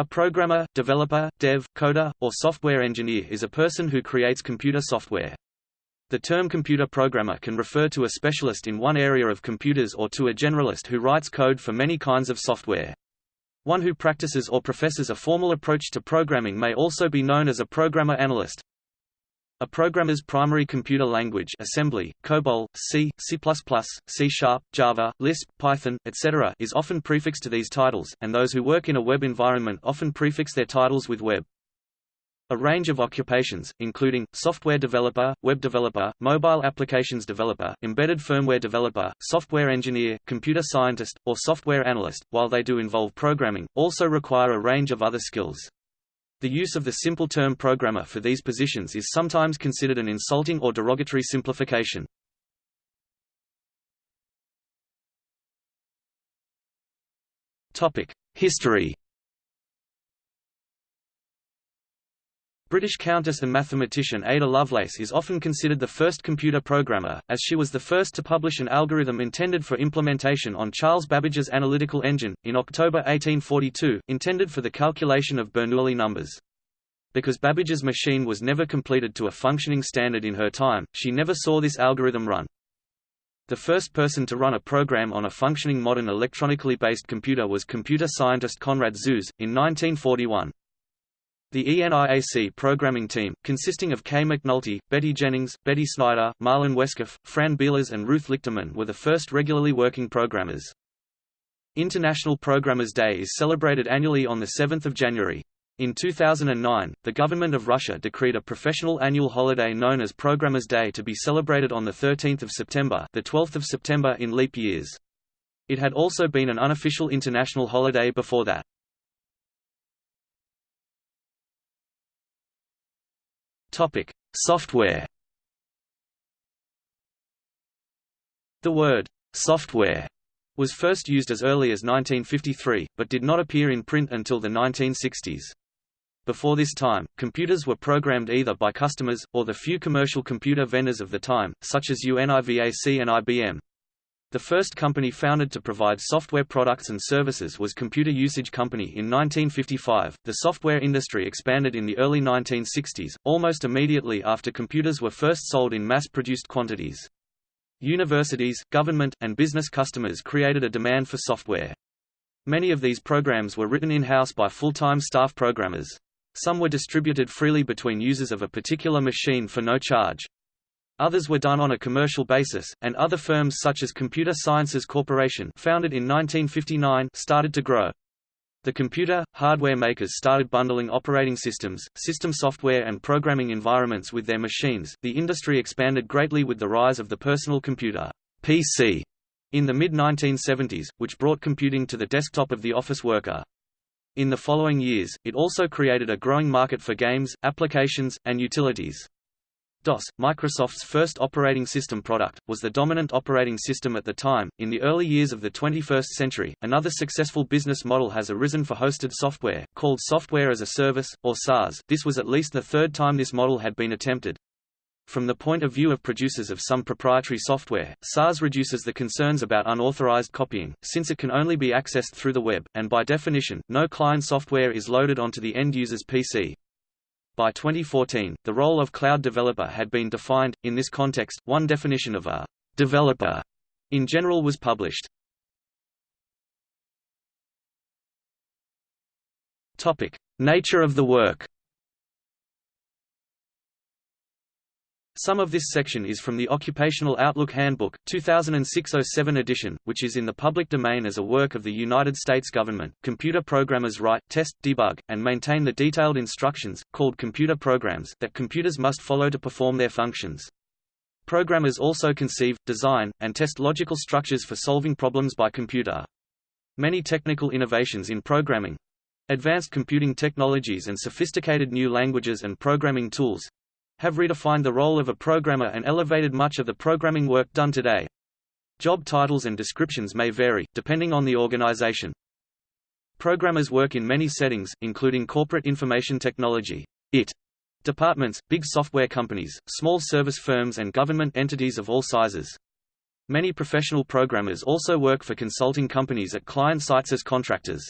A programmer, developer, dev, coder, or software engineer is a person who creates computer software. The term computer programmer can refer to a specialist in one area of computers or to a generalist who writes code for many kinds of software. One who practices or professes a formal approach to programming may also be known as a programmer analyst. A programmer's primary computer language assembly, COBOL, C, C++, C Sharp, Java, Lisp, Python, etc. is often prefixed to these titles, and those who work in a web environment often prefix their titles with web. A range of occupations, including, software developer, web developer, mobile applications developer, embedded firmware developer, software engineer, computer scientist, or software analyst, while they do involve programming, also require a range of other skills. The use of the simple term programmer for these positions is sometimes considered an insulting or derogatory simplification. History British countess and mathematician Ada Lovelace is often considered the first computer programmer, as she was the first to publish an algorithm intended for implementation on Charles Babbage's analytical engine, in October 1842, intended for the calculation of Bernoulli numbers. Because Babbage's machine was never completed to a functioning standard in her time, she never saw this algorithm run. The first person to run a program on a functioning modern electronically based computer was computer scientist Konrad Zuse, in 1941. The ENIAC programming team, consisting of Kay McNulty, Betty Jennings, Betty Snyder, Marlyn Wescoff, Fran Bilas and Ruth Lichterman were the first regularly working programmers. International Programmers Day is celebrated annually on 7 January. In 2009, the government of Russia decreed a professional annual holiday known as Programmers Day to be celebrated on 13 September the 12th of September in leap years. It had also been an unofficial international holiday before that. Topic: Software. The word software was first used as early as 1953, but did not appear in print until the 1960s. Before this time, computers were programmed either by customers, or the few commercial computer vendors of the time, such as UNIVAC and IBM. The first company founded to provide software products and services was Computer Usage Company in 1955. The software industry expanded in the early 1960s, almost immediately after computers were first sold in mass produced quantities. Universities, government, and business customers created a demand for software. Many of these programs were written in-house by full-time staff programmers. Some were distributed freely between users of a particular machine for no charge. Others were done on a commercial basis, and other firms such as Computer Sciences Corporation founded in 1959 started to grow. The computer, hardware makers started bundling operating systems, system software and programming environments with their machines. The industry expanded greatly with the rise of the personal computer PC in the mid-1970s, which brought computing to the desktop of the office worker. In the following years, it also created a growing market for games, applications, and utilities. DOS, Microsoft's first operating system product, was the dominant operating system at the time. In the early years of the 21st century, another successful business model has arisen for hosted software, called Software as a Service, or SaaS. This was at least the third time this model had been attempted. From the point of view of producers of some proprietary software, SaaS reduces the concerns about unauthorized copying, since it can only be accessed through the web, and by definition, no client software is loaded onto the end user's PC. By 2014, the role of cloud developer had been defined. In this context, one definition of a developer in general was published. Topic: Nature of the work. Some of this section is from the Occupational Outlook Handbook, 2006-07 edition, which is in the public domain as a work of the United States government. Computer programmers write, test, debug, and maintain the detailed instructions, called computer programs, that computers must follow to perform their functions. Programmers also conceive, design, and test logical structures for solving problems by computer. Many technical innovations in programming, advanced computing technologies and sophisticated new languages and programming tools, have redefined the role of a programmer and elevated much of the programming work done today. Job titles and descriptions may vary, depending on the organization. Programmers work in many settings, including corporate information technology IT, departments, big software companies, small service firms and government entities of all sizes. Many professional programmers also work for consulting companies at client sites as contractors.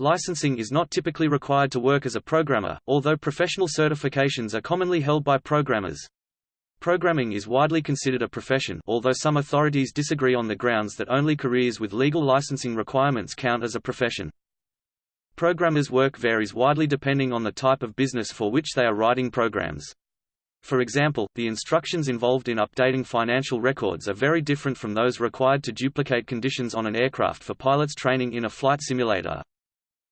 Licensing is not typically required to work as a programmer, although professional certifications are commonly held by programmers. Programming is widely considered a profession although some authorities disagree on the grounds that only careers with legal licensing requirements count as a profession. Programmers' work varies widely depending on the type of business for which they are writing programs. For example, the instructions involved in updating financial records are very different from those required to duplicate conditions on an aircraft for pilots training in a flight simulator.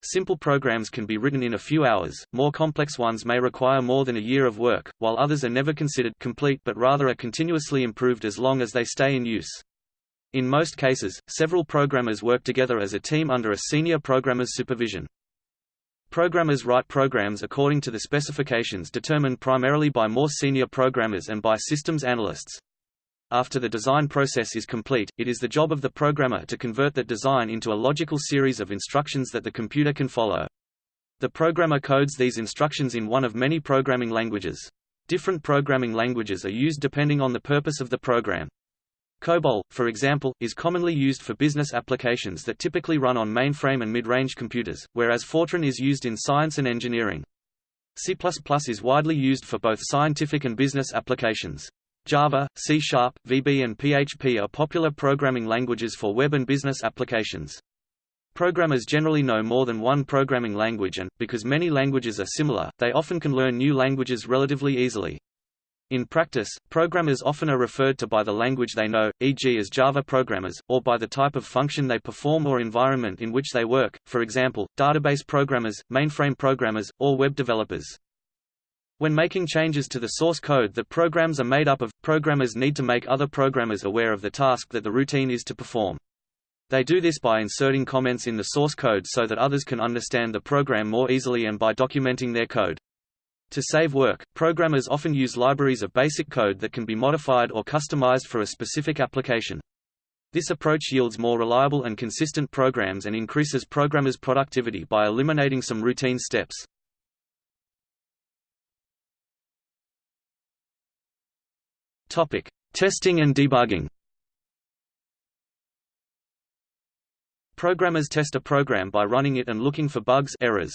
Simple programs can be written in a few hours, more complex ones may require more than a year of work, while others are never considered complete but rather are continuously improved as long as they stay in use. In most cases, several programmers work together as a team under a senior programmer's supervision. Programmers write programs according to the specifications determined primarily by more senior programmers and by systems analysts. After the design process is complete, it is the job of the programmer to convert that design into a logical series of instructions that the computer can follow. The programmer codes these instructions in one of many programming languages. Different programming languages are used depending on the purpose of the program. COBOL, for example, is commonly used for business applications that typically run on mainframe and mid-range computers, whereas Fortran is used in science and engineering. C++ is widely used for both scientific and business applications. Java, C Sharp, VB and PHP are popular programming languages for web and business applications. Programmers generally know more than one programming language and, because many languages are similar, they often can learn new languages relatively easily. In practice, programmers often are referred to by the language they know, e.g. as Java programmers, or by the type of function they perform or environment in which they work, for example, database programmers, mainframe programmers, or web developers. When making changes to the source code that programs are made up of, programmers need to make other programmers aware of the task that the routine is to perform. They do this by inserting comments in the source code so that others can understand the program more easily and by documenting their code. To save work, programmers often use libraries of basic code that can be modified or customized for a specific application. This approach yields more reliable and consistent programs and increases programmers' productivity by eliminating some routine steps. Topic: Testing and debugging. Programmers test a program by running it and looking for bugs errors.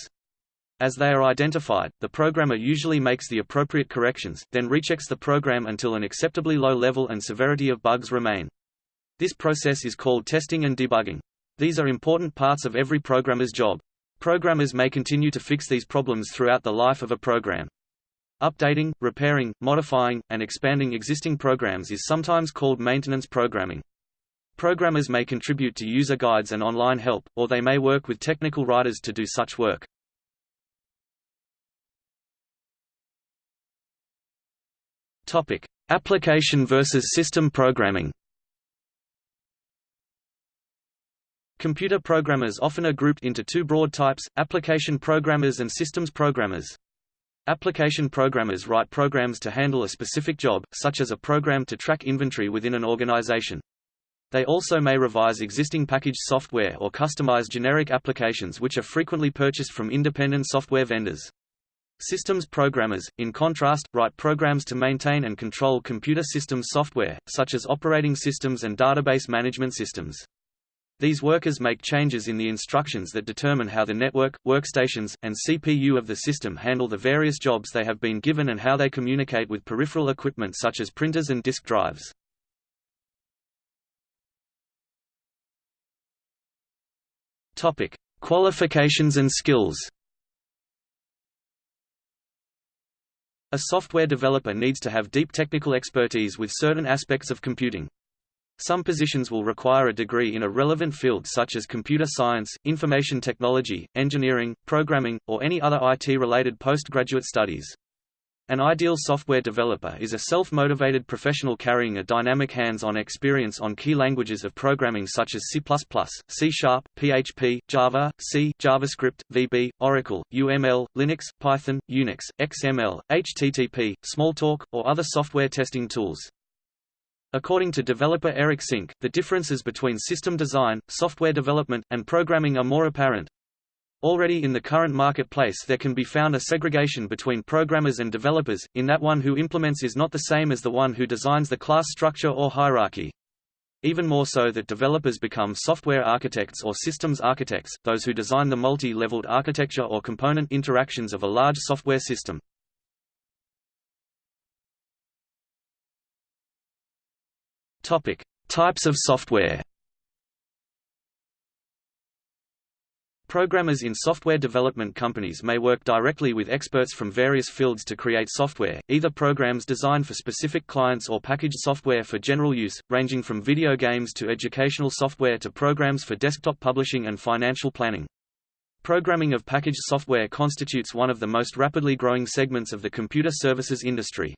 As they are identified, the programmer usually makes the appropriate corrections, then rechecks the program until an acceptably low level and severity of bugs remain. This process is called testing and debugging. These are important parts of every programmer's job. Programmers may continue to fix these problems throughout the life of a program. Updating, repairing, modifying, and expanding existing programs is sometimes called maintenance programming. Programmers may contribute to user guides and online help, or they may work with technical writers to do such work. Topic: Application versus system programming. Computer programmers often are grouped into two broad types, application programmers and systems programmers. Application programmers write programs to handle a specific job, such as a program to track inventory within an organization. They also may revise existing packaged software or customize generic applications which are frequently purchased from independent software vendors. Systems programmers, in contrast, write programs to maintain and control computer systems software, such as operating systems and database management systems. These workers make changes in the instructions that determine how the network, workstations, and CPU of the system handle the various jobs they have been given and how they communicate with peripheral equipment such as printers and disk drives. Topic: Qualifications and skills. A software developer needs to have deep technical expertise with certain aspects of computing. Some positions will require a degree in a relevant field such as computer science, information technology, engineering, programming, or any other IT-related postgraduate studies. An ideal software developer is a self-motivated professional carrying a dynamic hands-on experience on key languages of programming such as C++, C Sharp, PHP, Java, C, JavaScript, VB, Oracle, UML, Linux, Python, Unix, XML, HTTP, Smalltalk, or other software testing tools. According to developer Eric Sink, the differences between system design, software development, and programming are more apparent. Already in the current marketplace there can be found a segregation between programmers and developers, in that one who implements is not the same as the one who designs the class structure or hierarchy. even more so that developers become software architects or systems architects, those who design the multi-leveled architecture or component interactions of a large software system. Topic: Types of software. Programmers in software development companies may work directly with experts from various fields to create software, either programs designed for specific clients or packaged software for general use, ranging from video games to educational software to programs for desktop publishing and financial planning. Programming of packaged software constitutes one of the most rapidly growing segments of the computer services industry.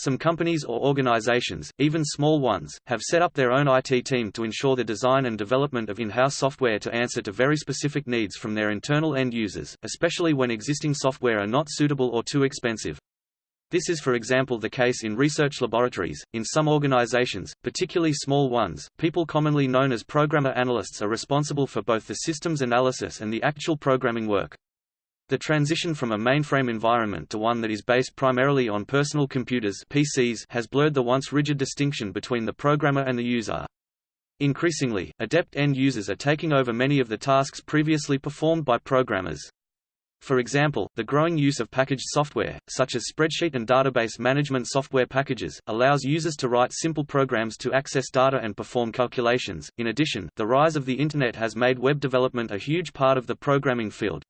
Some companies or organizations, even small ones, have set up their own IT team to ensure the design and development of in-house software to answer to very specific needs from their internal end users, especially when existing software are not suitable or too expensive. This is for example the case in research laboratories. In some organizations, particularly small ones, people commonly known as programmer analysts are responsible for both the systems analysis and the actual programming work. The transition from a mainframe environment to one that is based primarily on personal computers PCs has blurred the once rigid distinction between the programmer and the user. Increasingly, adept end users are taking over many of the tasks previously performed by programmers. For example, the growing use of packaged software, such as spreadsheet and database management software packages, allows users to write simple programs to access data and perform calculations. In addition, the rise of the Internet has made web development a huge part of the programming field.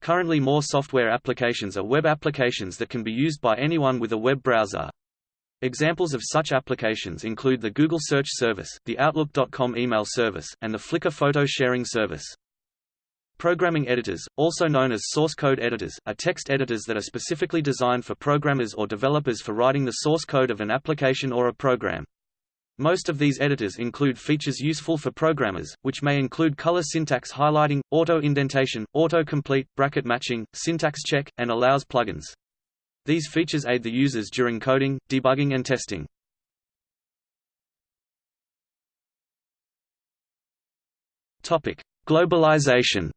Currently more software applications are web applications that can be used by anyone with a web browser. Examples of such applications include the Google Search Service, the Outlook.com email service, and the Flickr photo sharing service. Programming editors, also known as source code editors, are text editors that are specifically designed for programmers or developers for writing the source code of an application or a program. Most of these editors include features useful for programmers, which may include color syntax highlighting, auto-indentation, auto-complete, bracket matching, syntax check, and allows plugins. These features aid the users during coding, debugging and testing. Globalization.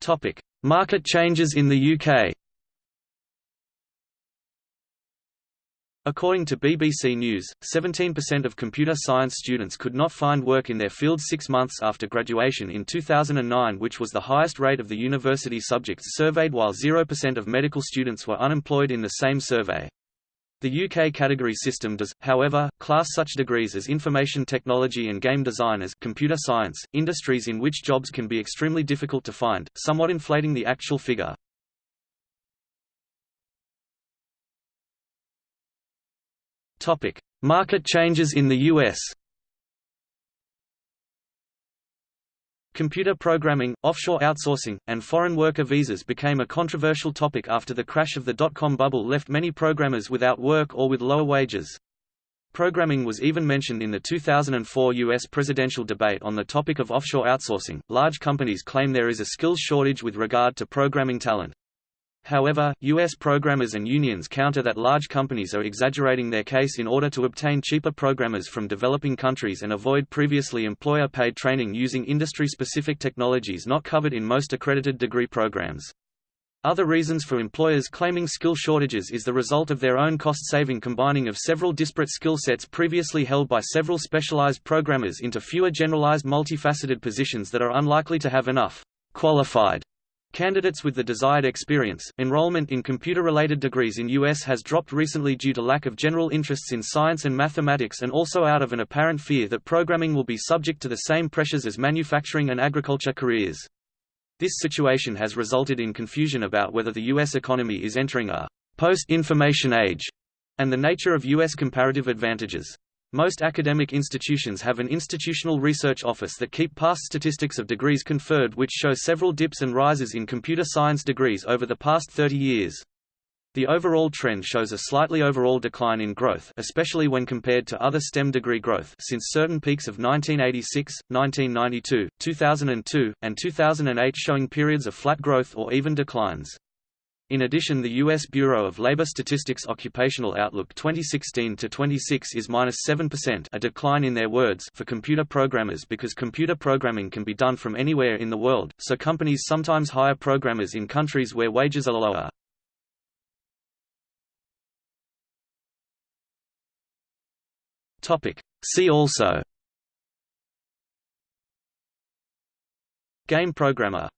Topic: Market changes in the UK According to BBC News, 17% of computer science students could not find work in their field six months after graduation in 2009 which was the highest rate of the university subjects surveyed while 0% of medical students were unemployed in the same survey. The UK category system does, however, class such degrees as information technology and game design as computer science, industries in which jobs can be extremely difficult to find, somewhat inflating the actual figure. Market changes in the US. Computer programming, offshore outsourcing, and foreign worker visas became a controversial topic after the crash of the dot-com bubble left many programmers without work or with lower wages. Programming was even mentioned in the 2004 U.S. presidential debate on the topic of offshore outsourcing. Large companies claim there is a skills shortage with regard to programming talent. However, U.S. programmers and unions counter that large companies are exaggerating their case in order to obtain cheaper programmers from developing countries and avoid previously employer-paid training using industry-specific technologies not covered in most accredited degree programs. Other reasons for employers claiming skill shortages is the result of their own cost-saving combining of several disparate skill sets previously held by several specialized programmers into fewer generalized multifaceted positions that are unlikely to have enough qualified Candidates with the desired experience, enrollment in computer-related degrees in U.S. has dropped recently due to lack of general interests in science and mathematics and also out of an apparent fear that programming will be subject to the same pressures as manufacturing and agriculture careers. This situation has resulted in confusion about whether the U.S. economy is entering a post-information age, and the nature of U.S. comparative advantages. Most academic institutions have an institutional research office that keep past statistics of degrees conferred which show several dips and rises in computer science degrees over the past 30 years. The overall trend shows a slightly overall decline in growth especially when compared to other STEM degree growth since certain peaks of 1986, 1992, 2002, and 2008 showing periods of flat growth or even declines. In addition the U.S. Bureau of Labor Statistics Occupational Outlook 2016-26 is minus 7% a decline in their words for computer programmers because computer programming can be done from anywhere in the world, so companies sometimes hire programmers in countries where wages are lower. See also Game programmer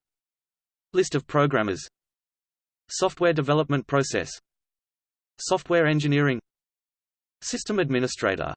List of programmers Software development process. Software engineering. System administrator